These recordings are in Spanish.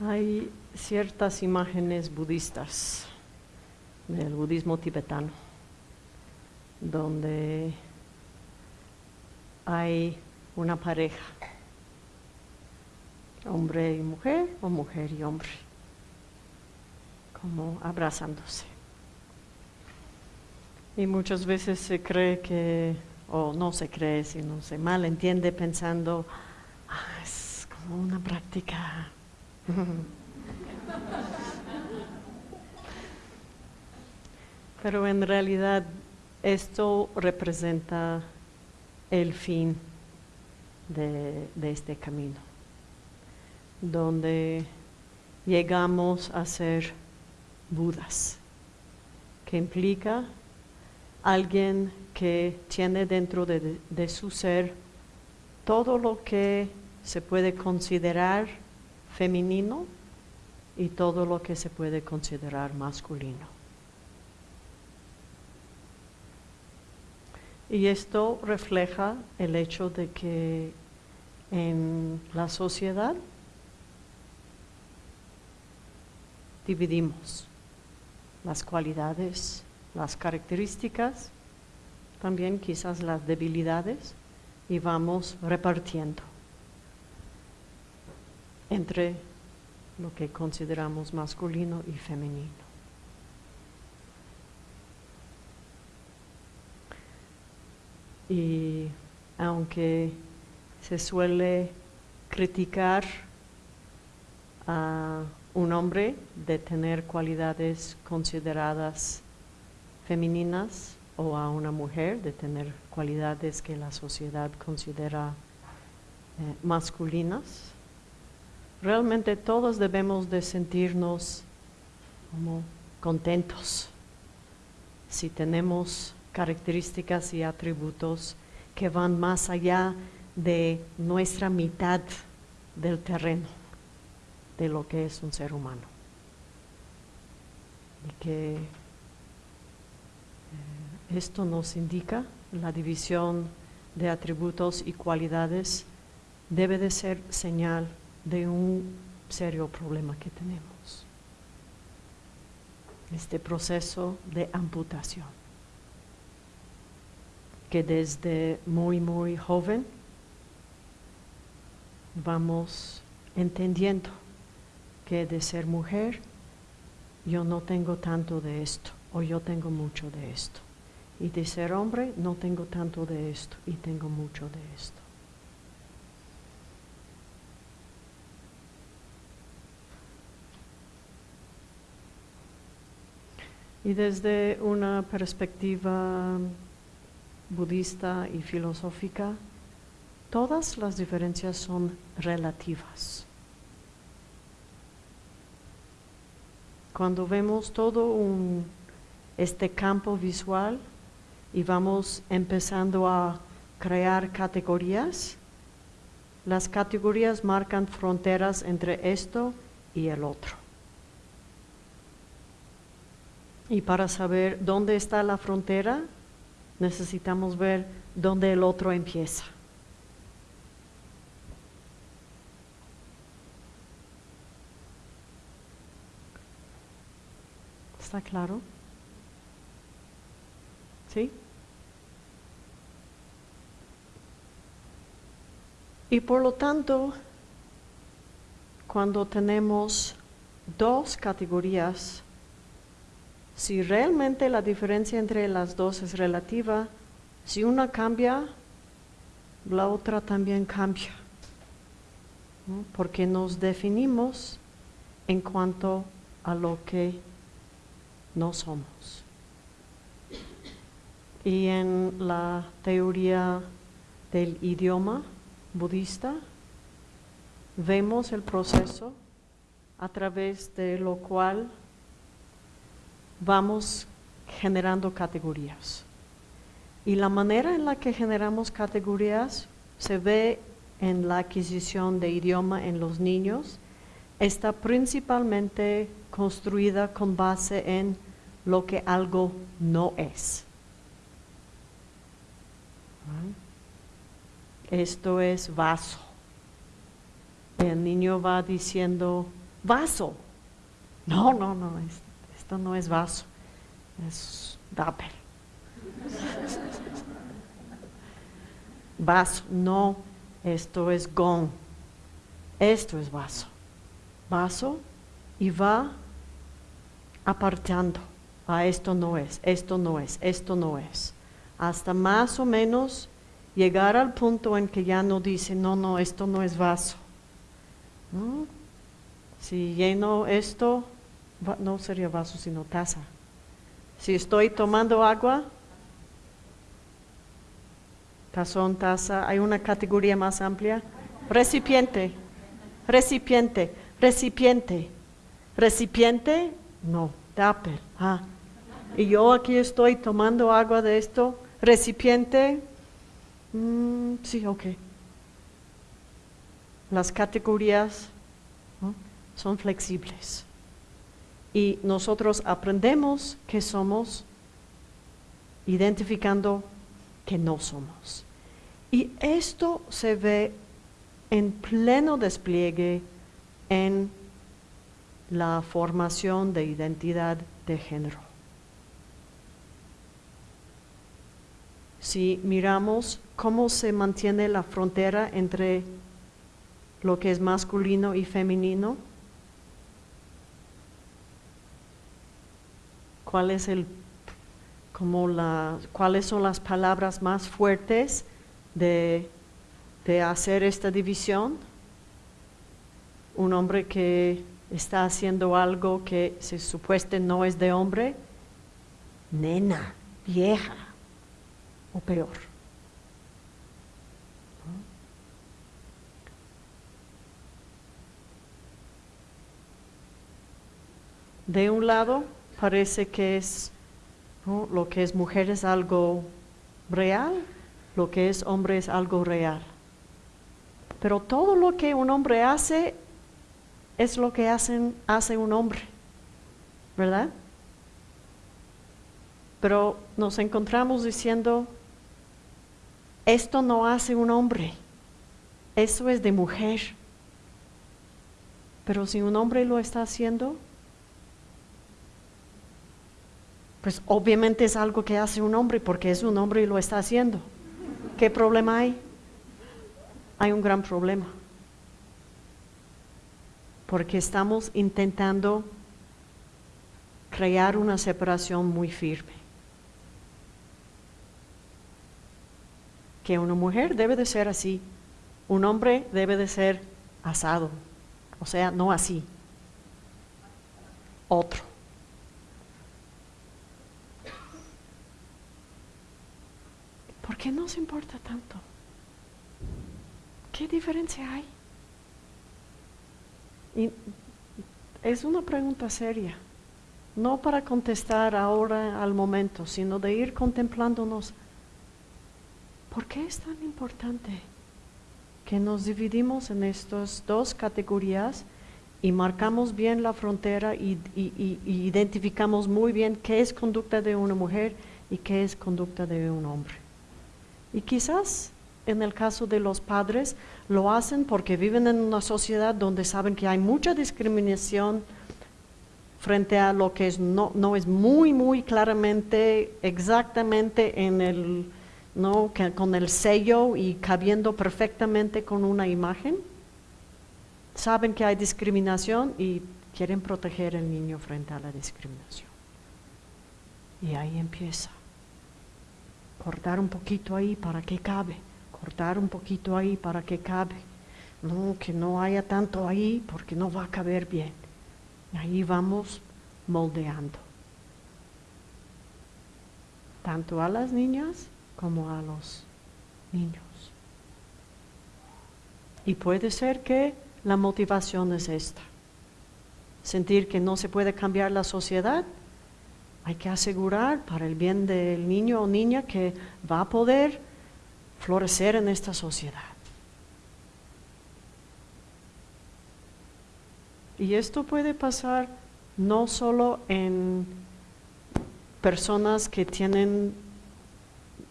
Hay ciertas imágenes budistas del budismo tibetano donde hay una pareja, hombre y mujer o mujer y hombre, como abrazándose. Y muchas veces se cree que, o no se cree, sino se malentiende pensando, "Ah, es como una práctica. Pero en realidad esto representa el fin de, este camino, donde llegamos a ser Budas, que implica alguien que tiene dentro de, de su ser todo lo que se puede considerar femenino y todo lo que se puede considerar masculino. Y esto refleja el hecho de que en la sociedad dividimos las cualidades, las características, también quizás las debilidades, y vamos repartiendo entre lo que consideramos masculino y femenino. Y aunque se suele criticar a un hombre de tener cualidades consideradas femeninas o a una mujer de tener cualidades que la sociedad considera eh, masculinas, realmente todos debemos de sentirnos como contentos si tenemos características y atributos que van más allá de nuestra mitad del terreno de lo que es un ser humano. Y que eh, esto nos indica la división de atributos y cualidades debe de ser señal de un serio problema que tenemos. Este proceso de amputación que desde muy, muy joven vamos entendiendo que de ser mujer yo no tengo tanto de esto o yo tengo mucho de esto. Y de ser hombre no tengo tanto de esto y tengo mucho de esto. Y desde una perspectiva budista y filosófica, todas las diferencias son relativas. Cuando vemos todo este campo visual y vamos empezando a crear categorías, las categorías marcan fronteras entre esto y el otro. Y para saber dónde está la frontera, necesitamos ver dónde el otro empieza. ¿Está claro? ¿Sí? Y por lo tanto, cuando tenemos dos categorías, si realmente la diferencia entre las dos es relativa, si una cambia, la otra también cambia, porque nos definimos en cuanto a lo que no somos. Y en la teoría del idioma budista, vemos el proceso a través de lo cual vamos generando categorías. Y la manera en la que generamos categorías se ve en la adquisición de idioma en los niños, está principalmente construida con base en lo que algo no es. Esto es vaso. El niño va diciendo vaso. No, no, no, esto no es vaso, es dapel. vaso, no, esto es gong, esto es vaso. Vaso y va apartando. A esto no es, esto no es, esto no es. Hasta más o menos llegar al punto en que ya no dice, no, no, esto no es vaso. Si lleno esto, no sería vaso, sino taza. Si estoy tomando agua, tazón, taza, hay una categoría más amplia. Recipiente, recipiente, recipiente, recipiente, no, tupper. Ah. Y yo aquí estoy tomando agua de esto, recipiente, mm, sí, ok. Las categorías son flexibles. Y nosotros aprendemos que somos identificando que no somos. Y esto se ve en pleno despliegue en la formación de identidad de género. Si miramos cómo se mantiene la frontera entre lo que es masculino y femenino, cuál es el como la, cuáles son las palabras más fuertes de, de hacer esta división. Un hombre que está haciendo algo que se supueste no es de hombre, nena, vieja o peor. De un lado parece que es lo que es mujer es algo real, lo que es hombre es algo real. Pero todo lo que un hombre hace es lo que hacen, hace un hombre, ¿verdad? Pero nos encontramos diciendo, esto no hace un hombre, eso es de mujer. Pero si un hombre lo está haciendo, pues obviamente es algo que hace un hombre porque es un hombre y lo está haciendo. ¿Qué problema hay? Hay un gran problema. Porque estamos intentando crear una separación muy firme. Que una mujer debe de ser así, un hombre debe de ser asado, o sea, no así, otro. ¿Por qué nos importa tanto? ¿Qué diferencia hay? Y es una pregunta seria, no para contestar ahora al momento, sino de ir contemplándonos. ¿Por qué es tan importante que nos dividimos en estas dos categorías y marcamos bien la frontera y, y identificamos muy bien qué es conducta de una mujer y qué es conducta de un hombre? Y quizás en el caso de los padres lo hacen porque viven en una sociedad donde saben que hay mucha discriminación frente a lo que es, no, no es muy, muy claramente, exactamente en el, ¿no? con el sello y cabiendo perfectamente con una imagen. Saben que hay discriminación y quieren proteger al niño frente a la discriminación. Y ahí empieza cortar un poquito ahí para que cabe, cortar un poquito ahí para que cabe. No, que no haya tanto ahí porque no va a caber bien. Ahí vamos moldeando. Tanto a las niñas como a los niños. Y puede ser que la motivación es esta. Sentir que no se puede cambiar la sociedad hay que asegurar para el bien del niño o niña que va a poder florecer en esta sociedad. Y esto puede pasar no solo en personas que tienen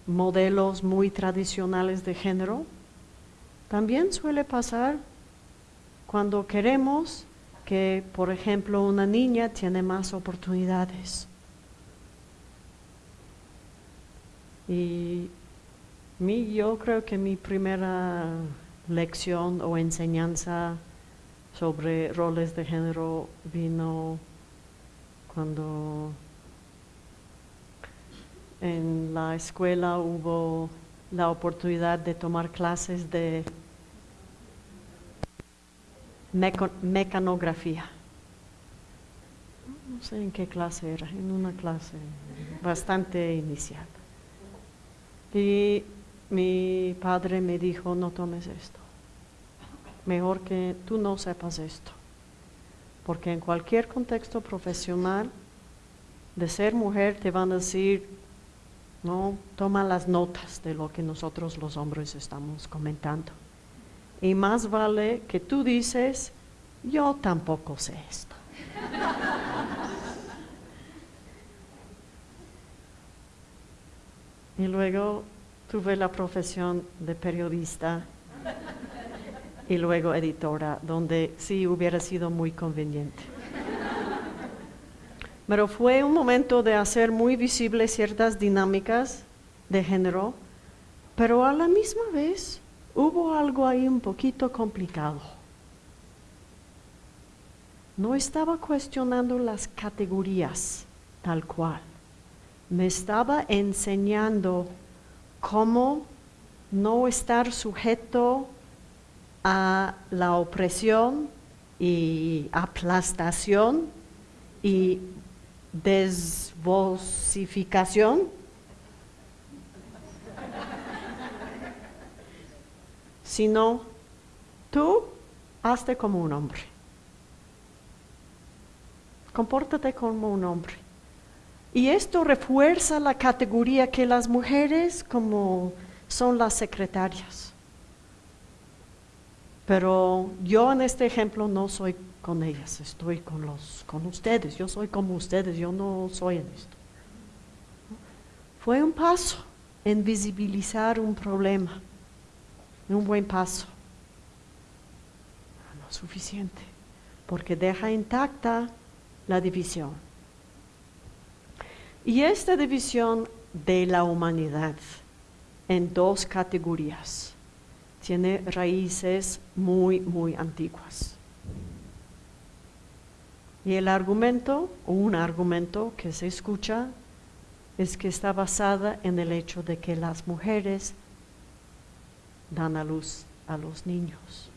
modelos muy tradicionales de género, también suele pasar cuando queremos que, por ejemplo, una niña tiene más oportunidades. Y mi, yo creo que mi primera lección o enseñanza sobre roles de género vino cuando en la escuela hubo la oportunidad de tomar clases de mecanografía. No sé en qué clase era, en una clase bastante inicial. Y mi padre me dijo, no tomes esto. Mejor que tú no sepas esto. Porque en cualquier contexto profesional, de ser mujer te van a decir, no, toma las notas de lo que nosotros los hombres estamos comentando. Y más vale que tú dices, yo tampoco sé esto. Y luego tuve la profesión de periodista y luego editora, donde sí hubiera sido muy conveniente. Pero fue un momento de hacer muy visibles ciertas dinámicas de género, pero a la misma vez hubo algo ahí un poquito complicado. No estaba cuestionando las categorías tal cual. Me estaba enseñando cómo no estar sujeto a la opresión y aplastación y desvosificación sino tú hazte como un hombre. Compórtate como un hombre. Y esto refuerza la categoría que las mujeres como son las secretarias. Pero yo en este ejemplo no soy con ellas, estoy con los con ustedes, yo soy como ustedes, yo no soy en esto. Fue un paso en visibilizar un problema un buen paso. No suficiente, porque deja intacta la división. Y esta división de la humanidad en dos categorías tiene raíces muy, muy antiguas. Y el argumento, o un argumento que se escucha, es que está basada en el hecho de que las mujeres dan a luz a los niños.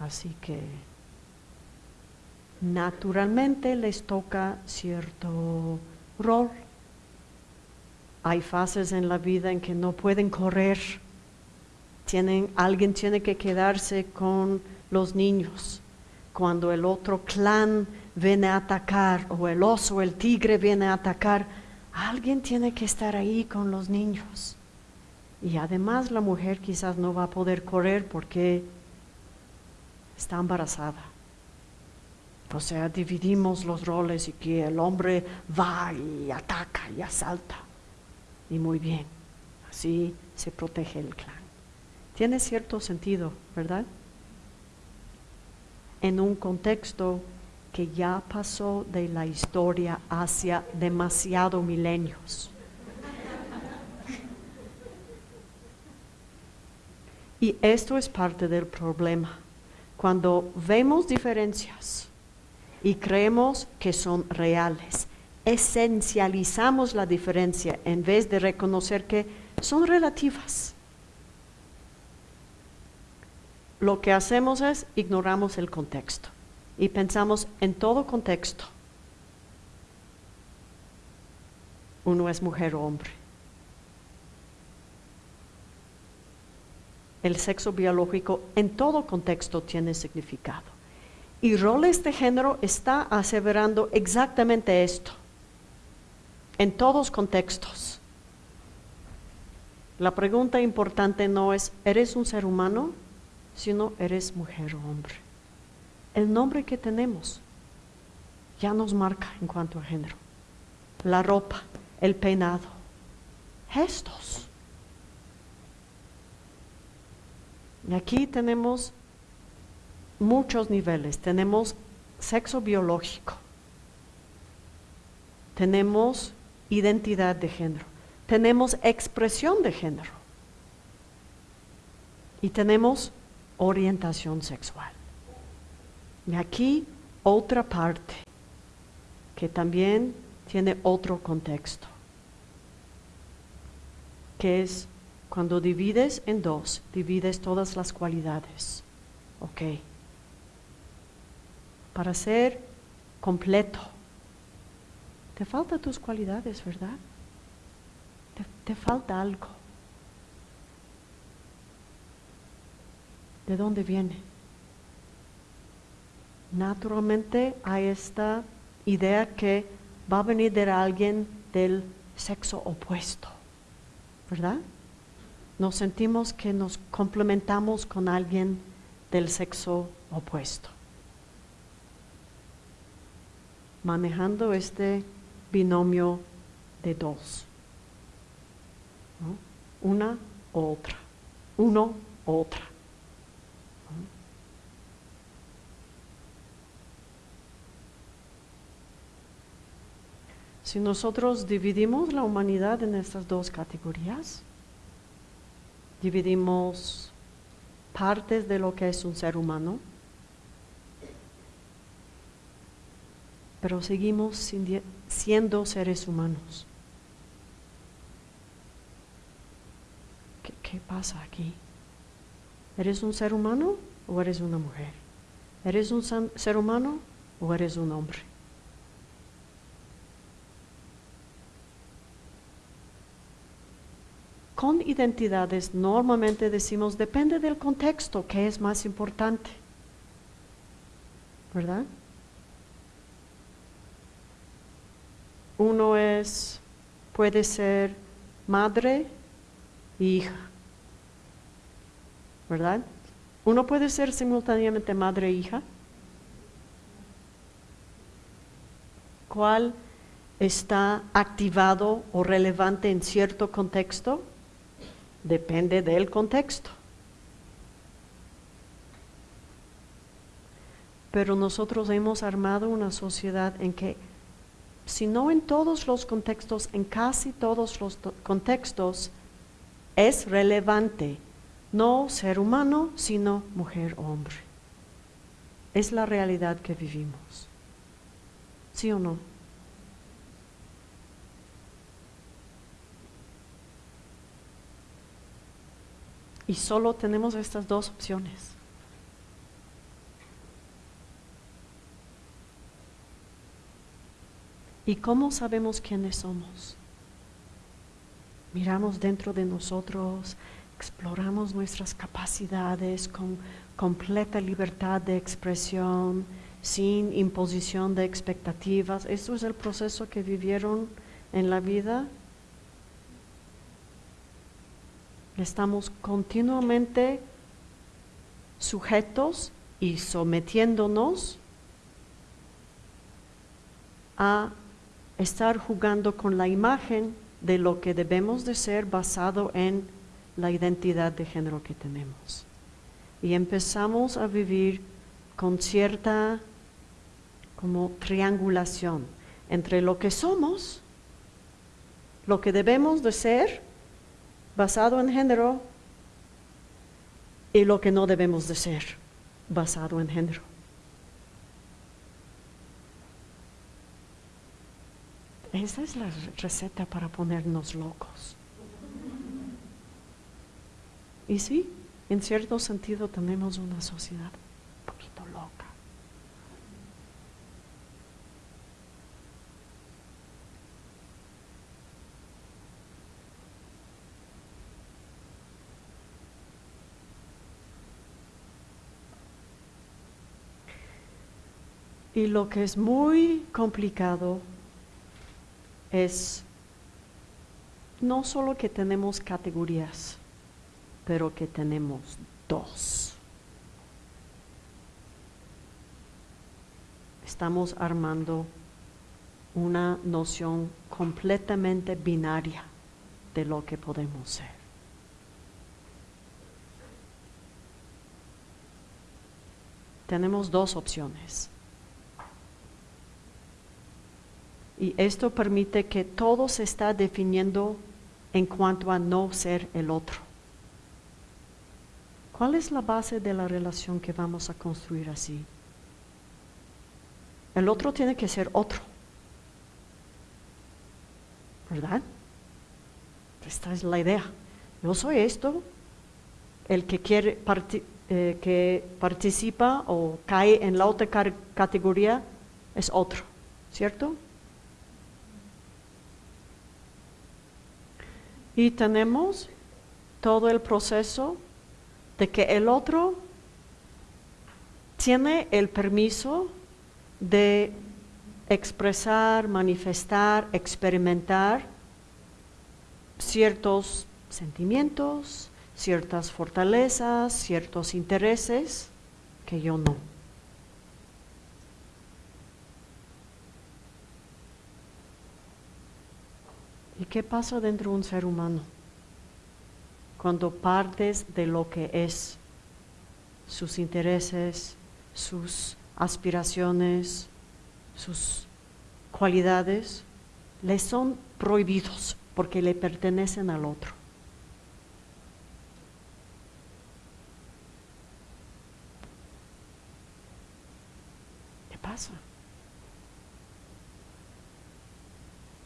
Así que naturalmente les toca cierto rol. Hay fases en la vida en que no pueden correr. Tienen, alguien tiene que quedarse con los niños. Cuando el otro clan viene a atacar o el oso, el tigre viene a atacar, alguien tiene que estar ahí con los niños. Y además la mujer quizás no va a poder correr porque está embarazada. O sea, dividimos los roles y que el hombre va y ataca y asalta. Y muy bien, así se protege el clan. Tiene cierto sentido, ¿verdad? En un contexto que ya pasó de la historia hacia demasiado milenios. Y esto es parte del problema. Cuando vemos diferencias y creemos que son reales, esencializamos la diferencia en vez de reconocer que son relativas. Lo que hacemos es ignoramos el contexto y pensamos en todo contexto. Uno es mujer o hombre. el sexo biológico en todo contexto tiene significado. Y roles de género está aseverando exactamente esto, en todos contextos. La pregunta importante no es, ¿eres un ser humano? Sino, ¿eres mujer o hombre? El nombre que tenemos ya nos marca en cuanto a género. La ropa, el peinado, gestos Y aquí tenemos muchos niveles. Tenemos sexo biológico, tenemos identidad de género, tenemos expresión de género y tenemos orientación sexual. Y aquí otra parte que también tiene otro contexto, que es cuando divides en dos, divides todas las cualidades. Ok. Para ser completo, te faltan tus cualidades, ¿verdad? Te, falta algo. ¿De dónde viene? Naturalmente hay esta idea que va a venir de alguien del sexo opuesto, ¿verdad? Nos sentimos que nos complementamos con alguien del sexo opuesto. Manejando este binomio de dos. Una u otra. Uno otra. Si nosotros dividimos la humanidad en estas dos categorías, dividimos partes de lo que es un ser humano, pero seguimos siendo seres humanos. ¿Qué, ¿Qué, pasa aquí? ¿Eres un ser humano o eres una mujer? ¿Eres un ser humano o eres un hombre? con identidades normalmente decimos, depende del contexto, que es más importante. ¿Verdad? Uno es, puede ser madre e hija. ¿Verdad? Uno puede ser simultáneamente madre e hija. ¿Cuál está activado o relevante en cierto contexto? Depende del contexto. Pero nosotros hemos armado una sociedad en que, si no en todos los contextos, en casi todos los contextos, es relevante no ser humano, sino mujer o hombre. Es la realidad que vivimos. ¿Sí o no? Y solo tenemos estas dos opciones. ¿Y cómo sabemos quiénes somos? Miramos dentro de nosotros, exploramos nuestras capacidades con completa libertad de expresión, sin imposición de expectativas. ¿Esto es el proceso que vivieron en la vida? Estamos continuamente sujetos y sometiéndonos a estar jugando con la imagen de lo que debemos de ser basado en la identidad de género que tenemos. Y empezamos a vivir con cierta como triangulación entre lo que somos, lo que debemos de ser basado en género y lo que no debemos de ser basado en género. Esa es la receta para ponernos locos. Y sí, en cierto sentido tenemos una sociedad un poquito loca. Y lo que es muy complicado es no solo que tenemos categorías, pero que tenemos dos. Estamos armando una noción completamente binaria de lo que podemos ser. tenemos dos opciones. Y esto permite que todo se está definiendo en cuanto a no ser el otro. ¿Cuál es la base de la relación que vamos a construir así? El otro tiene que ser otro. ¿Verdad? Esta es la idea. Yo soy esto, el que quiere eh, que participa o cae en la otra categoría es otro, ¿cierto? Y tenemos todo el proceso de que el otro tiene el permiso de expresar, manifestar, experimentar ciertos sentimientos, ciertas fortalezas, ciertos intereses que yo no. ¿Y qué pasa dentro de un ser humano? Cuando partes de lo que es, sus intereses, sus aspiraciones, sus cualidades, le son prohibidos porque le pertenecen al otro. ¿Qué pasa?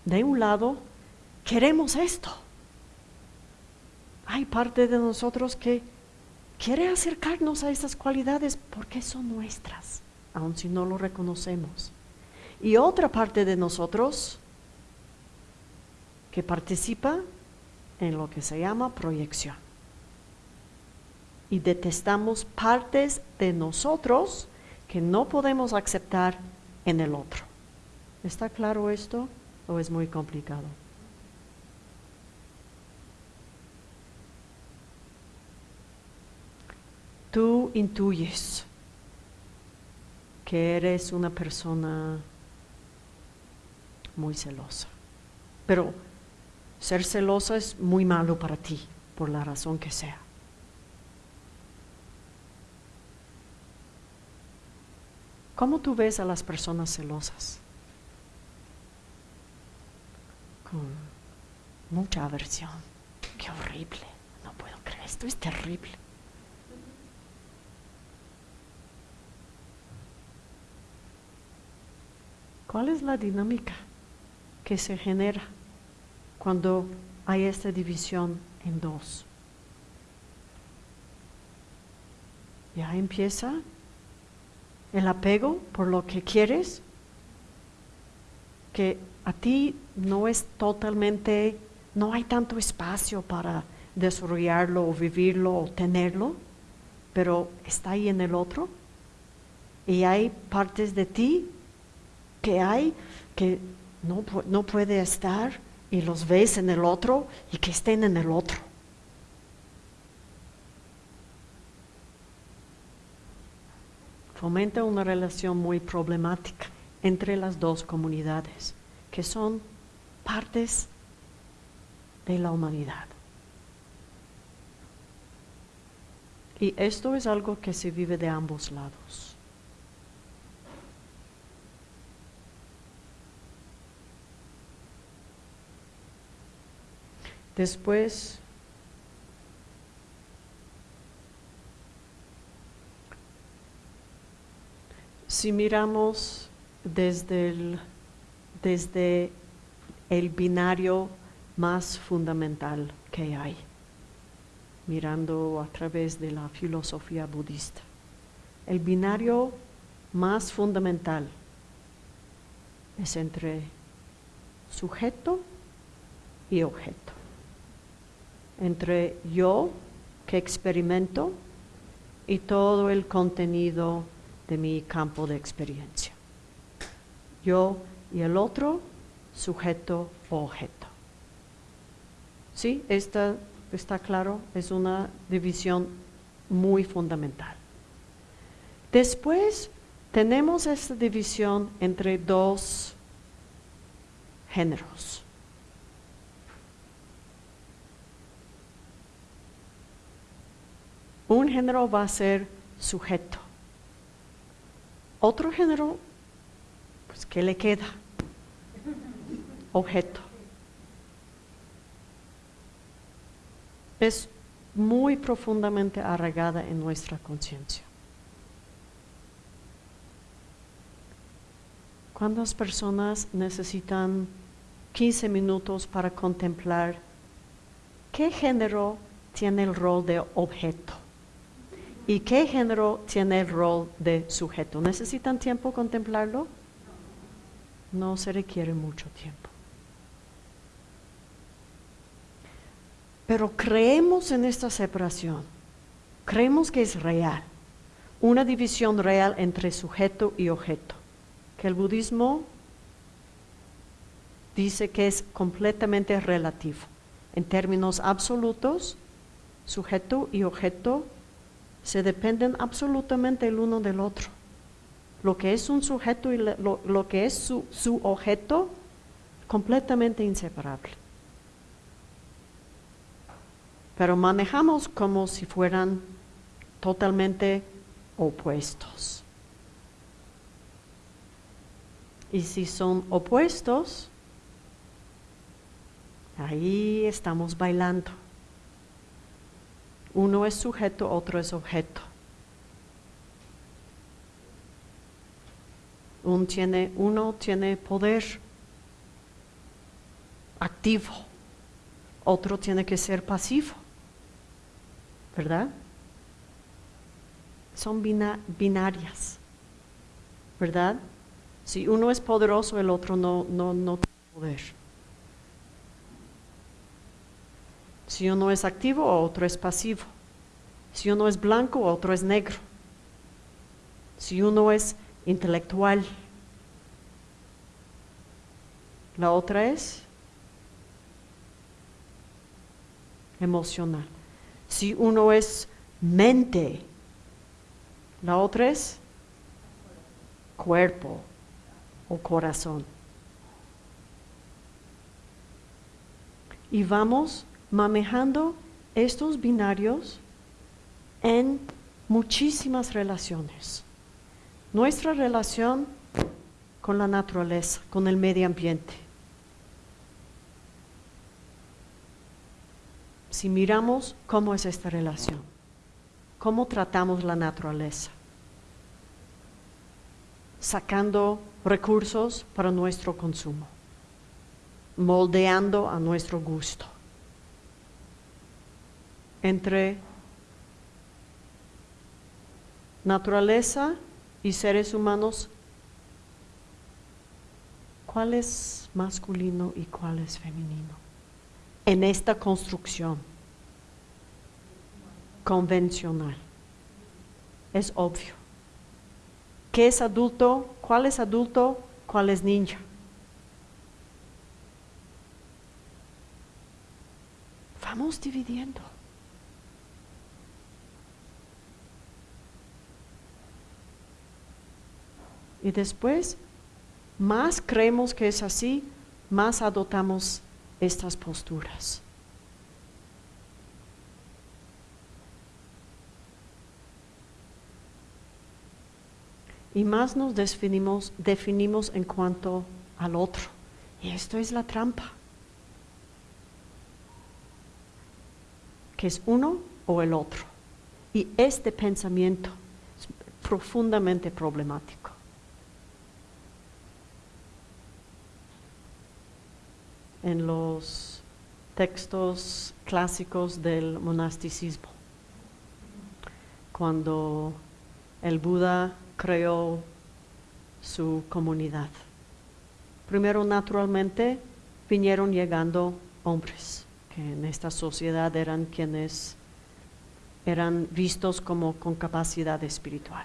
De un lado, queremos esto. Hay parte de nosotros que quiere acercarnos a estas cualidades porque son nuestras, aun si no lo reconocemos. Y otra parte de nosotros que participa en lo que se llama proyección. Y detestamos partes de nosotros que no podemos aceptar en el otro. ¿Está claro esto o es muy complicado? Tú intuyes que eres una persona muy celosa, pero ser celosa es muy malo para ti, por la razón que sea. ¿Cómo tú ves a las personas celosas? Con mucha aversión. Qué horrible. No puedo creer. Esto es terrible. ¿Cuál es la dinámica que se genera cuando hay esta división en dos? Ya empieza el apego por lo que quieres, que a ti no es totalmente, no hay tanto espacio para desarrollarlo o vivirlo o tenerlo, pero está ahí en el otro. Y hay partes de ti que hay que no, no puede estar y los ves en el otro y que estén en el otro. Fomenta una relación muy problemática entre las dos comunidades, que son partes de la humanidad. Y esto es algo que se vive de ambos lados. Después, si miramos desde el, desde el binario más fundamental que hay, mirando a través de la filosofía budista, el binario más fundamental es entre sujeto y objeto entre yo que experimento y todo el contenido de mi campo de experiencia. Yo y el otro, sujeto o objeto. ¿Sí? Esta, está claro, es una división muy fundamental. Después tenemos esta división entre dos géneros. Un género va a ser sujeto Otro género, pues, ¿qué le queda? Objeto. Es muy profundamente arraigada en nuestra conciencia. ¿Cuántas personas necesitan 15 minutos para contemplar qué género tiene el rol de objeto y qué género tiene el rol de sujeto? ¿Necesitan tiempo contemplarlo? No se requiere mucho tiempo. Pero creemos en esta separación, creemos que es real, una división real entre sujeto y objeto que el budismo dice que es completamente relativo. En términos absolutos, sujeto y objeto se dependen absolutamente el uno del otro. Lo que es un sujeto y lo, que es su, objeto, completamente inseparable. Pero manejamos como si fueran totalmente opuestos. Y si son opuestos, ahí estamos bailando. Uno es sujeto, otro es objeto. uno tiene poder activo, otro tiene que ser pasivo, ¿verdad? Son binarias, ¿verdad? Si uno es poderoso, el otro no, no, no tiene poder. Si uno es activo, otro es pasivo. Si uno es blanco, otro es negro. Si uno es intelectual, la otra es emocional. Si uno es mente, la otra es cuerpo o corazón. Y vamos manejando estos binarios en muchísimas relaciones. Nuestra relación con la naturaleza, con el medio ambiente. Si miramos cómo es esta relación, cómo tratamos la naturaleza, sacando recursos para nuestro consumo, moldeando a nuestro gusto. Entre naturaleza y seres humanos, ¿cuál es masculino y cuál es femenino? En esta construcción convencional. Es obvio. ¿Qué es adulto? ¿Cuál es adulto? ¿Cuál es ninja? Vamos dividiendo. Y después, más creemos que es así, más adoptamos estas posturas. y más nos definimos, definimos en cuanto al otro. Y esto es la trampa. Que es uno o el otro. Y este pensamiento es profundamente problemático. En los textos clásicos del monasticismo, cuando el Buda creó su comunidad. Primero, naturalmente, vinieron llegando hombres, que en esta sociedad eran quienes eran vistos como con capacidad espiritual.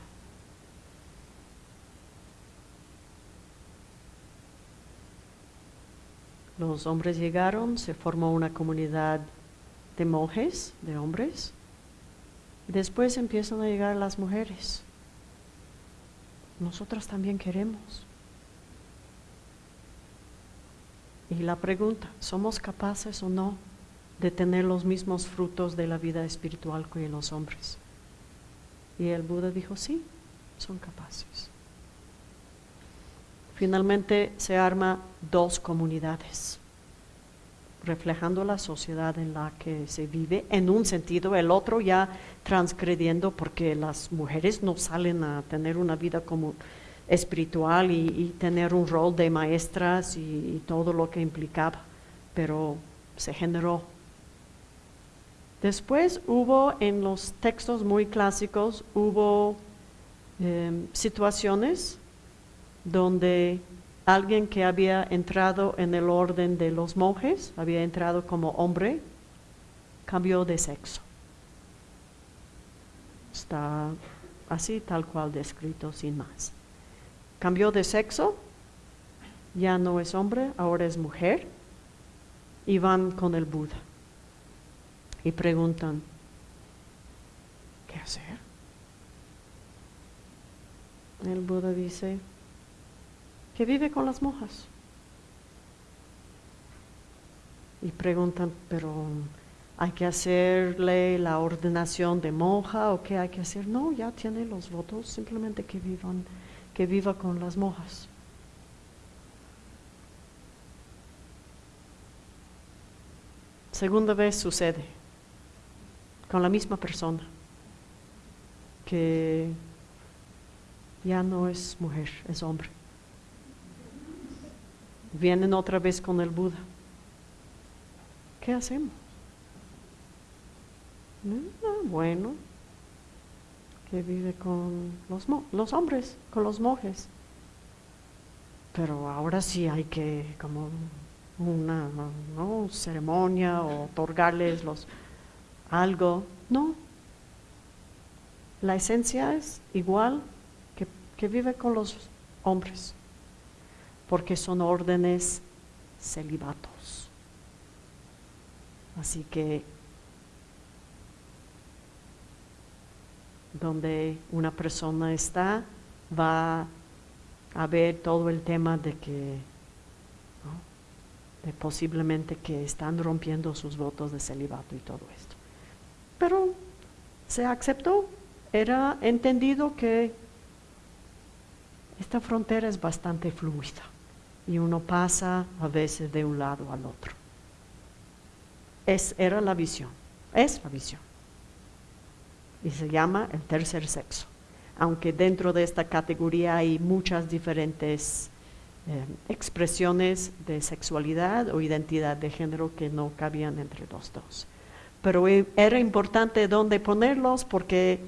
Los hombres llegaron, se formó una comunidad de monjes, de hombres. Después empiezan a llegar las mujeres nosotras también queremos. Y la pregunta, ¿somos capaces o no de tener los mismos frutos de la vida espiritual que los hombres? Y el Buda dijo, sí, son capaces. Finalmente se arma dos comunidades, reflejando la sociedad en la que se vive, en un sentido, el otro ya transgrediendo porque las mujeres no salen a tener una vida como espiritual y, tener un rol de maestras y todo lo que implicaba, pero se generó. Después hubo en los textos muy clásicos, hubo em, situaciones donde alguien que había entrado en el orden de los monjes, había entrado como hombre, cambió de sexo. Está así tal cual descrito sin más. Cambió de sexo, ya no es hombre, ahora es mujer, y van con el Buda y preguntan, ¿qué hacer? El Buda dice que vive con las monjas. Y preguntan, pero ¿hay que hacerle la ordenación de monja o qué hay que hacer? No, ya tiene los votos, simplemente que vivan, que viva con las monjas. Segunda vez sucede con la misma persona, que ya no es mujer, es hombre. Vienen otra vez con el Buda. ¿Qué hacemos? bueno, que vive con los, los hombres, con los monjes. Pero ahora sí hay que como una ceremonia o otorgarles los algo. No. La esencia es igual que, que vive con los hombres, porque son órdenes celibatos. Así que donde una persona está, va a ver todo el tema de que posiblemente que están rompiendo sus votos de celibato y todo esto. Pero se aceptó, era entendido que esta frontera es bastante fluida y uno pasa a veces de un lado al otro. Es, era la visión, es la visión. Y se llama el tercer sexo, aunque dentro de esta categoría hay muchas diferentes eh, expresiones de sexualidad o identidad de género que no cabían entre los dos pero e, era importante dónde ponerlos porque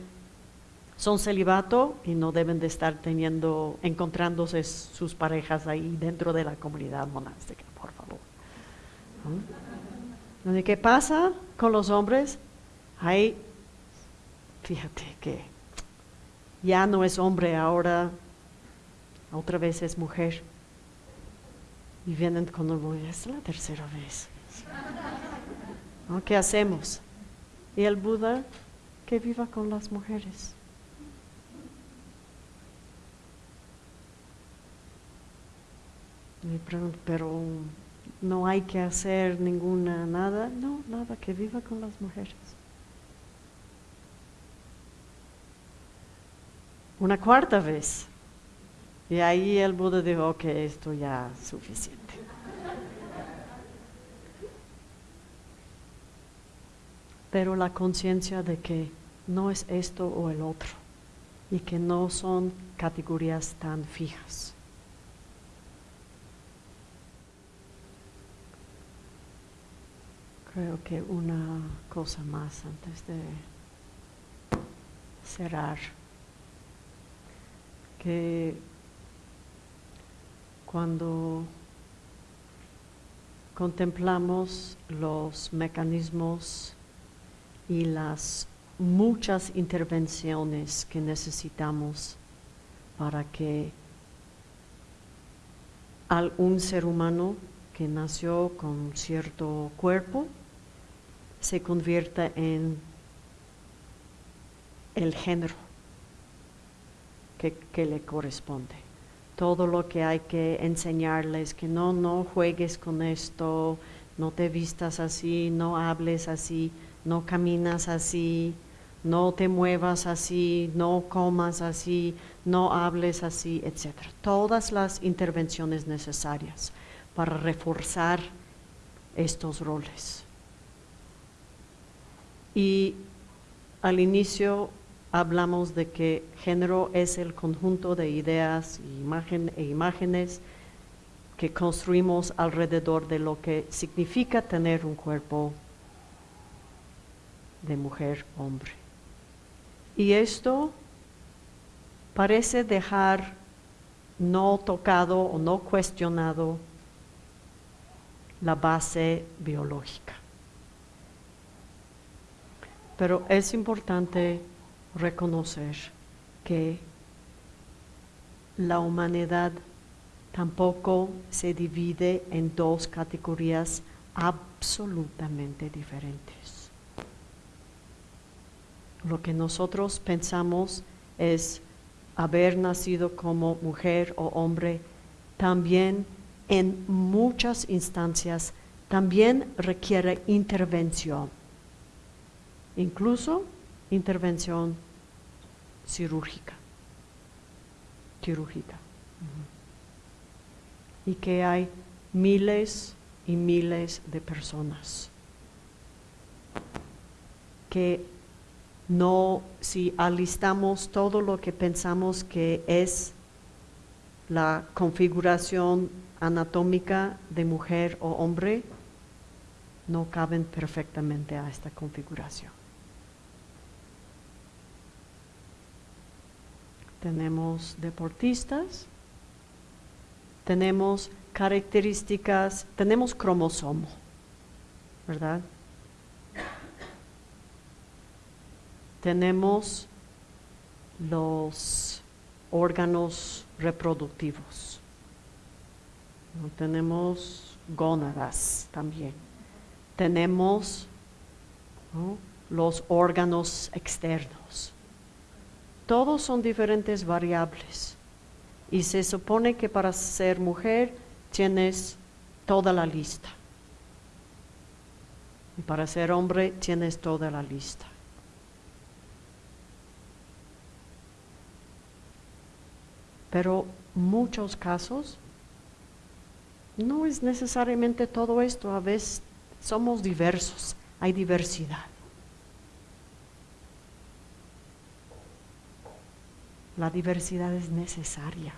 son celibato y no deben de estar teniendo, encontrándose sus parejas ahí dentro de la comunidad monástica, por favor. ¿Qué pasa con los hombres? Ahí, fíjate que ya no es hombre, ahora otra vez es mujer. Y vienen con el es la tercera vez. ¿Qué hacemos? Y el Buda que viva con las mujeres. Me pregunto, pero no hay que hacer ninguna nada. No, nada, que viva con las mujeres. Una cuarta vez. Y ahí el Buda dijo que esto ya es suficiente. pero la conciencia de que no es esto o el otro y que no son categorías tan fijas. Creo que una cosa más antes de cerrar, que cuando contemplamos los mecanismos y las muchas intervenciones que necesitamos para que al un ser humano que nació con cierto cuerpo se convierta en el género que, le corresponde. Todo lo que hay que enseñarles, que no, no juegues con esto, no te vistas así, no hables así, no caminas así, no te muevas así, no comas así, no hables así, etc. Todas las intervenciones necesarias para reforzar estos roles. Y al inicio hablamos de que género es el conjunto de ideas e imágenes que construimos alrededor de lo que significa tener un cuerpo de mujer, hombre. Y esto parece dejar no tocado o no cuestionado la base biológica. Pero es importante reconocer que la humanidad tampoco se divide en dos categorías absolutamente diferentes. Lo que nosotros pensamos es haber nacido como mujer o hombre también en muchas instancias también requiere intervención, incluso intervención cirúrgica, quirúrgica. Y que hay miles y miles de personas que no, si alistamos todo lo que pensamos que es la configuración anatómica de mujer o hombre, no caben perfectamente a esta configuración. Tenemos deportistas, tenemos características, tenemos cromosomo, ¿verdad? Tenemos los órganos reproductivos, tenemos gónadas también, tenemos los órganos externos todos son diferentes variables. Y se supone que para ser mujer tienes toda la lista. Y para ser hombre tienes toda la lista. Pero muchos casos no es necesariamente todo esto, a veces somos diversos, hay diversidad. La diversidad es necesaria,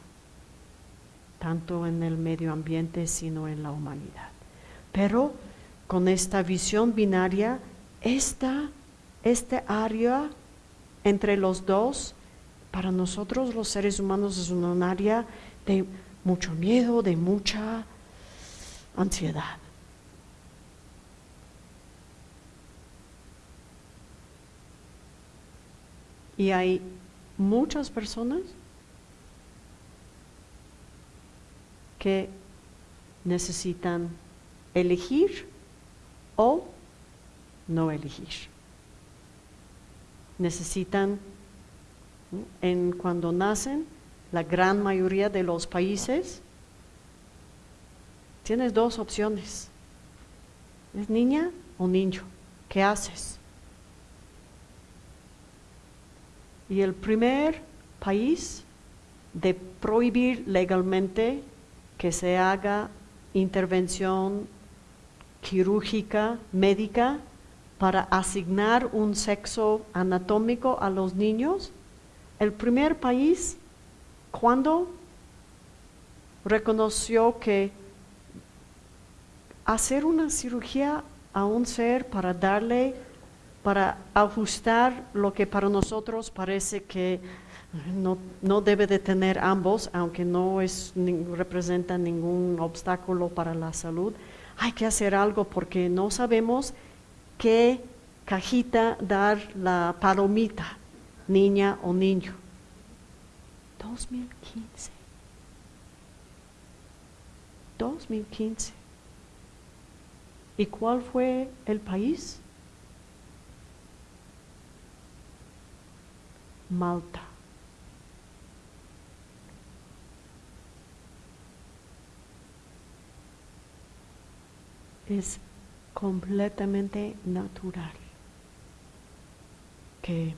tanto en el medio ambiente, sino en la humanidad. Pero con esta visión binaria, esta, este área entre los dos, para nosotros los seres humanos es un área de mucho miedo, de mucha ansiedad. Y hay muchas personas que necesitan elegir o no elegir. Necesitan, en cuando nacen, la gran mayoría de los países, tienes dos opciones. ¿Es niña o niño? ¿Qué haces? Y el primer país de prohibir legalmente que se haga intervención quirúrgica, médica, para asignar un sexo anatómico a los niños, el primer país, cuando reconoció que hacer una cirugía a un ser para darle para ajustar lo que para nosotros parece que no, debe de tener ambos, aunque no es, representa ningún obstáculo para la salud. Hay que hacer algo porque no sabemos qué cajita dar la palomita, niña o niño. 2015. 2015. ¿Y cuál fue el país? Malta. Es completamente natural. que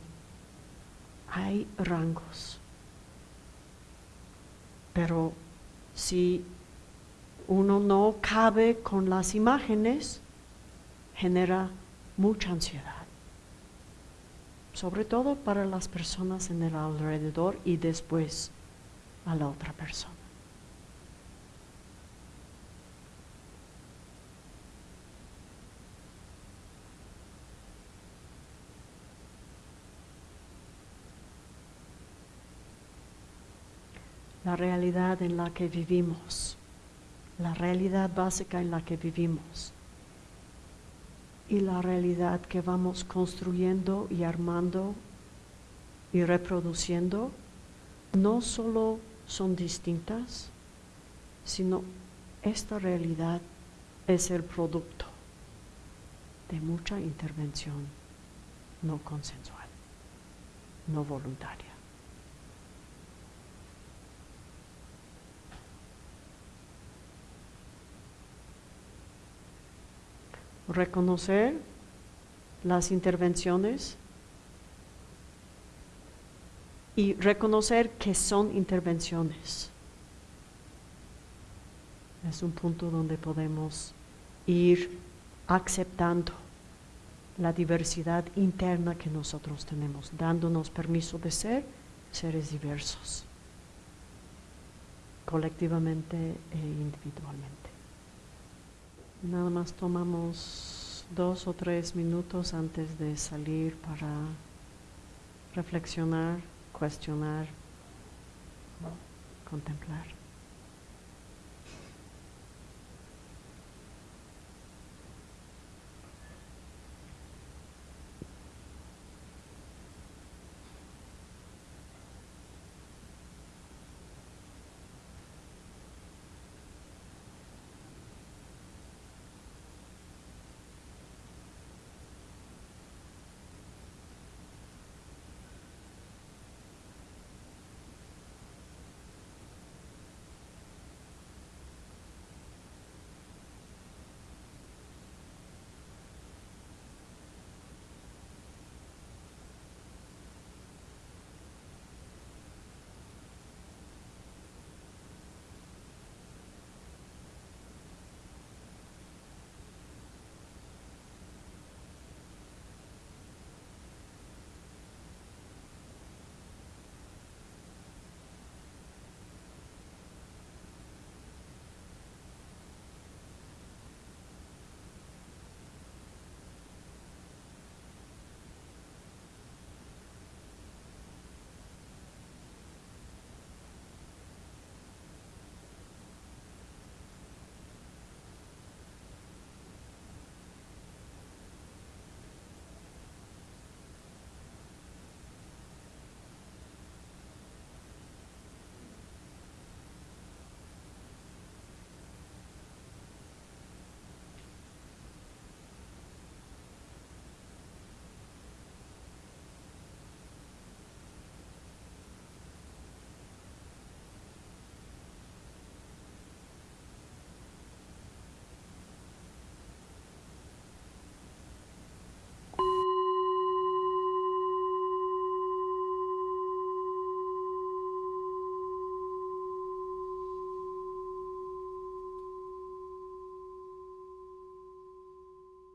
hay rangos, pero si uno no cabe con las imágenes, genera mucha ansiedad, sobre todo para las personas en el alrededor y después a la otra persona. La realidad en la que vivimos, la realidad básica en la que vivimos y la realidad que vamos construyendo y armando y reproduciendo no solo son distintas, sino esta realidad es el producto de mucha intervención no consensual, no voluntaria. Reconocer las intervenciones y reconocer que son intervenciones. Es un punto donde podemos ir aceptando la diversidad interna que nosotros tenemos, dándonos permiso de ser seres diversos, colectivamente e individualmente. Nada más tomamos dos o tres minutos antes de salir para reflexionar cuestionar, contemplar.